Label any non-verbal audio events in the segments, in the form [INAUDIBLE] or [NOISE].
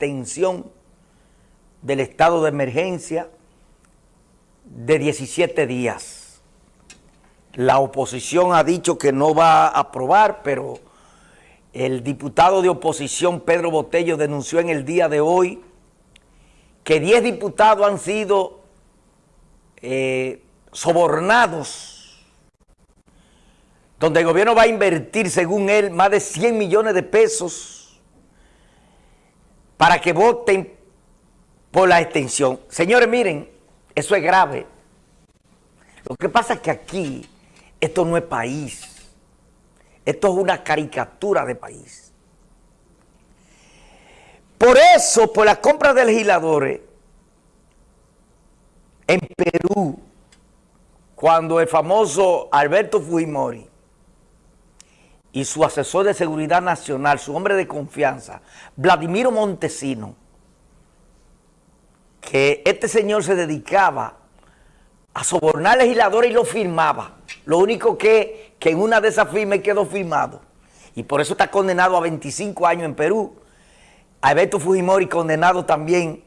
extensión del estado de emergencia de 17 días. La oposición ha dicho que no va a aprobar, pero el diputado de oposición Pedro Botello denunció en el día de hoy que 10 diputados han sido eh, sobornados, donde el gobierno va a invertir, según él, más de 100 millones de pesos para que voten por la extensión. Señores, miren, eso es grave. Lo que pasa es que aquí esto no es país. Esto es una caricatura de país. Por eso, por la compra de legisladores, en Perú, cuando el famoso Alberto Fujimori y su asesor de seguridad nacional, su hombre de confianza, Vladimiro Montesino, que este señor se dedicaba a sobornar legisladores y lo firmaba. Lo único que, que en una de esas firmas quedó firmado. Y por eso está condenado a 25 años en Perú. Alberto Fujimori condenado también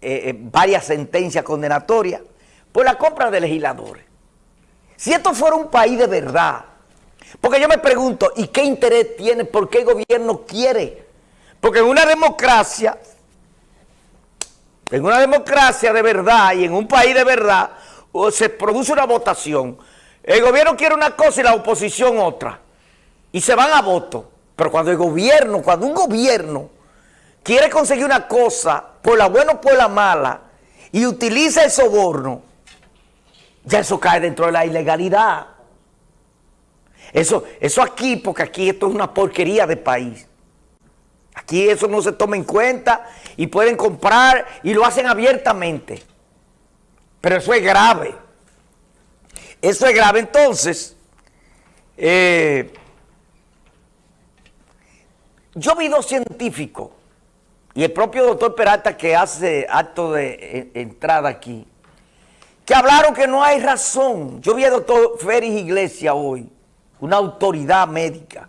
eh, eh, varias sentencias condenatorias por la compra de legisladores. Si esto fuera un país de verdad, porque yo me pregunto, ¿y qué interés tiene? ¿Por qué el gobierno quiere? Porque en una democracia en una democracia de verdad y en un país de verdad, se produce una votación. El gobierno quiere una cosa y la oposición otra. Y se van a voto. Pero cuando el gobierno, cuando un gobierno quiere conseguir una cosa, por la buena o por la mala, y utiliza el soborno, ya eso cae dentro de la ilegalidad. Eso, eso aquí, porque aquí esto es una porquería de país. Aquí eso no se toma en cuenta y pueden comprar y lo hacen abiertamente. Pero eso es grave. Eso es grave. Entonces, eh, yo vi dos científicos y el propio doctor Peralta que hace acto de entrada aquí, que hablaron que no hay razón. Yo vi al doctor Félix Iglesias hoy, una autoridad médica,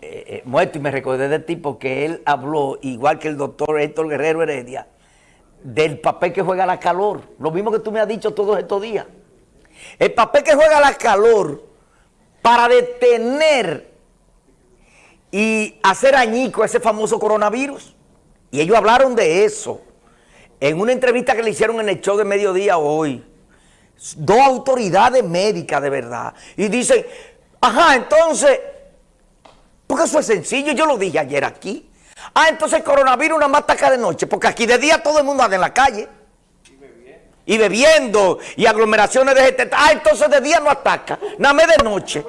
eh, eh, muerto y me recordé del tipo que él habló, igual que el doctor Héctor Guerrero Heredia, del papel que juega la calor. Lo mismo que tú me has dicho todos estos días. El papel que juega la calor para detener y hacer añico ese famoso coronavirus. Y ellos hablaron de eso en una entrevista que le hicieron en el show de mediodía hoy. Dos autoridades médicas de verdad. Y dicen, ajá, entonces porque eso es sencillo, yo lo dije ayer aquí. Ah, entonces el coronavirus nada más ataca de noche, porque aquí de día todo el mundo anda en la calle. Y bebiendo. Y bebiendo, y aglomeraciones de gente. Ah, entonces de día no ataca, nada más de noche.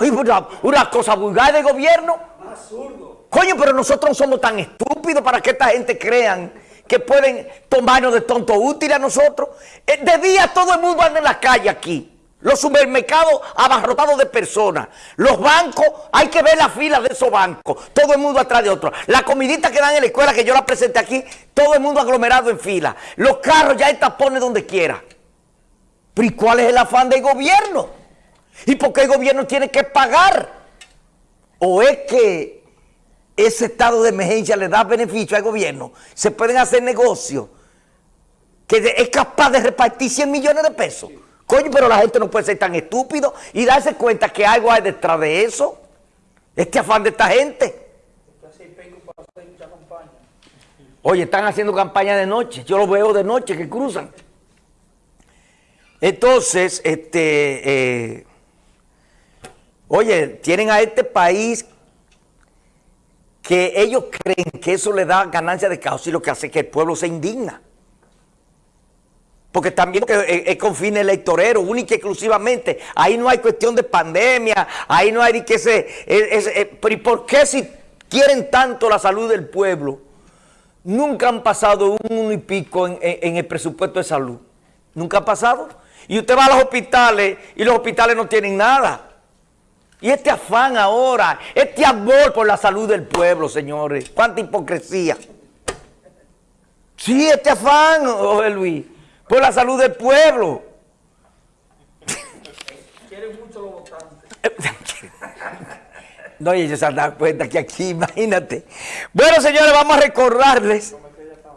Una, una cosa vulgar de gobierno. Absurdo. Coño, pero nosotros no somos tan estúpidos para que esta gente crean que pueden tomarnos de tonto útil a nosotros. Eh, de día todo el mundo anda en la calle aquí. Los supermercados abarrotados de personas. Los bancos, hay que ver la fila de esos bancos. Todo el mundo atrás de otro. La comidita que dan en la escuela, que yo la presenté aquí, todo el mundo aglomerado en fila. Los carros ya hay tapones donde quiera. Pero ¿y cuál es el afán del gobierno? ¿Y por qué el gobierno tiene que pagar? ¿O es que ese estado de emergencia le da beneficio al gobierno? Se pueden hacer negocios que es capaz de repartir 100 millones de pesos. Coño, pero la gente no puede ser tan estúpido y darse cuenta que algo hay detrás de eso. Este afán de esta gente. Oye, están haciendo campaña de noche. Yo lo veo de noche que cruzan. Entonces, este, eh, oye, tienen a este país que ellos creen que eso le da ganancia de caos y lo que hace es que el pueblo se indigna porque también es con fines electoreros, única y exclusivamente. Ahí no hay cuestión de pandemia, ahí no hay que se... ¿Y por qué si quieren tanto la salud del pueblo, nunca han pasado un y pico en, el presupuesto de salud? ¿Nunca ha pasado? Y usted va a los hospitales y los hospitales no tienen nada. Y este afán ahora, este amor por la salud del pueblo, señores, cuánta hipocresía. Sí, este afán, José Luis por la salud del pueblo. Quieren mucho los votantes. [LAUGHS] No, y ellos se han dado cuenta que aquí, imagínate. Bueno, señores, vamos a recordarles